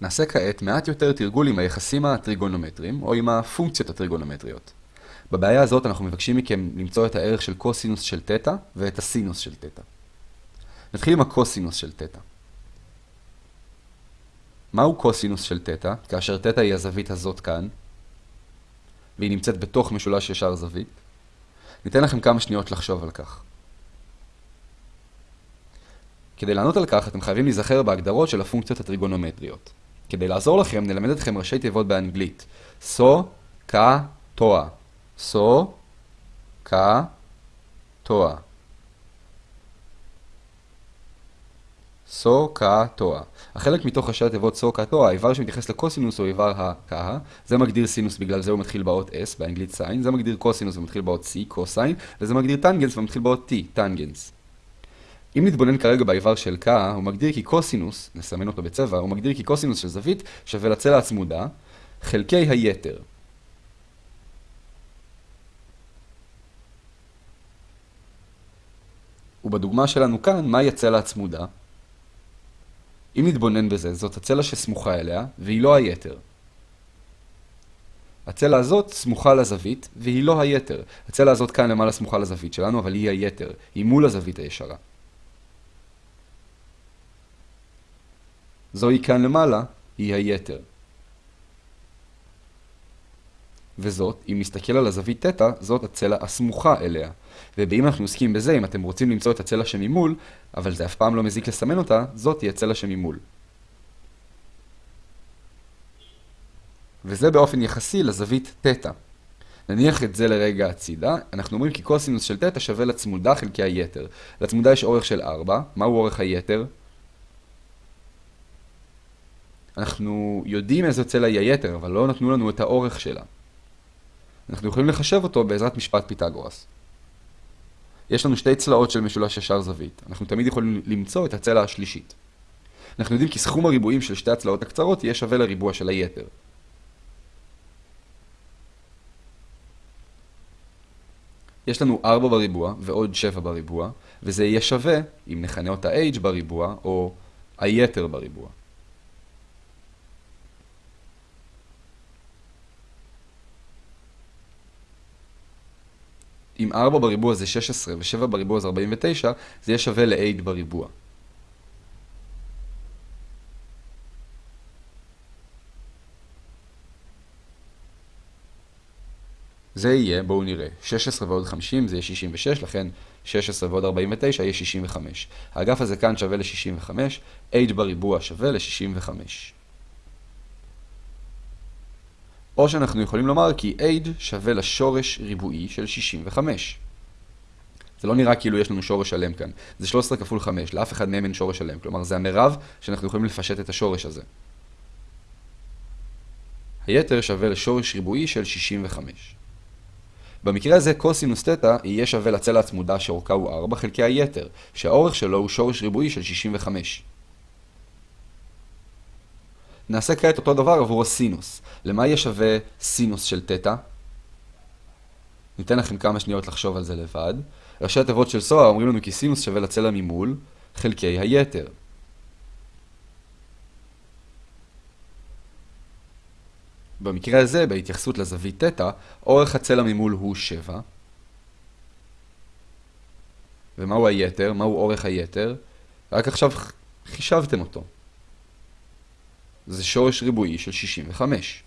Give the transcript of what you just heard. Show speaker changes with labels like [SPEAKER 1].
[SPEAKER 1] נעשה כעת מעט יותר תרגול עם היחסים הטריגונומטריים, או עם הפונקציות הטריגונומטריות. בבעיה הזאת אנחנו מבקשים מכם למצוא את הערך של קוסינוס של תטא ואת הסינוס של תטא. נתחיל עם הקוסינוס של תטא. מהו קוסינוס של תטא, כאשר תטא היא הזווית הזאת כאן, והיא נמצאת בתוך משולש ישר זווית? ניתן לכם כמה שניות לחשוב על כך. כדי לענות על כך, אתם חייבים להיזכר בהגדרות של הפונקציות הטריגונומטריות. כדי לעזור לכם, נלמד אתכם ראשי תיבות באנגלית. סו, קה, טואה. סו, קה, טואה. סו, קה, טואה. החלק מתוך ראשי התיבות סו, קה, טואה, האיבר שמתייחס לקוסינוס הוא איבר הקה. זה מגדיר סינוס, בגלל זה הוא מתחיל באות S, באנגלית סיין. זה מגדיר קוסינוס ומתחיל באות C, קוסיין. וזה מגדיר טנגנס ומתחיל באות T, טנגנס. אם נתבונן כרגע באיבר של K, הוא מגדיר כי קוסינוס, נסמן אותו בצבע, הוא מגדיר כי קוסינוס של זווית שווה לצלע הצמודה, חלקי היתר. ובדוגמה שלנו כאן, מהי הצלע הצמודה? אם נתבונן בזה, זאת הצלע שסמוכה אליה, והיא לא היתר. הצלע הזאת סמוכה לזווית, והיא לא היתר. הצלע הזאת כאן למעלה סמוכה לזווית שלנו, אבל היא היתר. היא מול הזווית הישרה. זוהי כאן למעלה, היא היתר. וזאת, אם נסתכל על הזווית תטא, זאת הצלע הסמוכה אליה. ואם אנחנו עוסקים בזה, אם אתם רוצים למצוא את הצלע שממול, אבל זה אף פעם לא מזיק לסמן אותה, זאת היא הצלע שממול. וזה באופן יחסי לזווית תטא. נניח את זה לרגע הצידה, אנחנו אומרים כי קוסינוס של תטא שווה לצמודה חלקי היתר. לצמודה יש אורך של 4, מהו אורך היתר? אנחנו יודעים איזו צלע היא היתר, אבל לא נתנו לנו את האורך שלה. אנחנו יכולים לחשב אותו בעזרת משפט פיתגורס. יש לנו שתי צלעות של משולש ישר זווית. אנחנו תמיד יכולים למצוא את הצלע השלישית. אנחנו יודעים כי סכום הריבועים של שתי הצלעות הקצרות יהיה שווה לריבוע של היתר. יש לנו 4 בריבוע ועוד 7 בריבוע, וזה יהיה שווה אם נכנה אותה h בריבוע או היתר בריבוע. אם 4 בריבוע זה 16 ו-7 בריבוע זה 49, זה יהיה שווה ל-8 בריבוע. זה יהיה, בואו נראה, 16 ועוד 50 זה יהיה 66, לכן 16 ועוד 49 יהיה 65. האגף הזה כאן שווה ל-65, h בריבוע שווה ל-65. או שאנחנו יכולים לומר כי h שווה לשורש ריבועי של 65. זה לא נראה כאילו יש לנו שורש שלם כאן. זה 13 כפול 5, לאף אחד מהם אין שורש שלם. כלומר, זה המרב שאנחנו יכולים לפשט את השורש הזה. היתר שווה לשורש ריבועי של 65. במקרה הזה קוסינוס תטא יהיה שווה לצלע הצמודה שאורכה הוא 4 חלקי היתר, שהאורך שלו הוא שורש ריבועי של 65. נעשה כעת אותו דבר עבור הסינוס. למה יהיה שווה סינוס של תטא? ניתן לכם כמה שניות לחשוב על זה לבד. ראשי התיבות של סוהר אומרים לנו כי סינוס שווה לצלע ממול חלקי היתר. במקרה הזה, בהתייחסות לזווית תטא, אורך הצלע ממול הוא 7. ומהו היתר? מהו אורך היתר? רק עכשיו חישבתם אותו. זה שורש ריבועי של 65.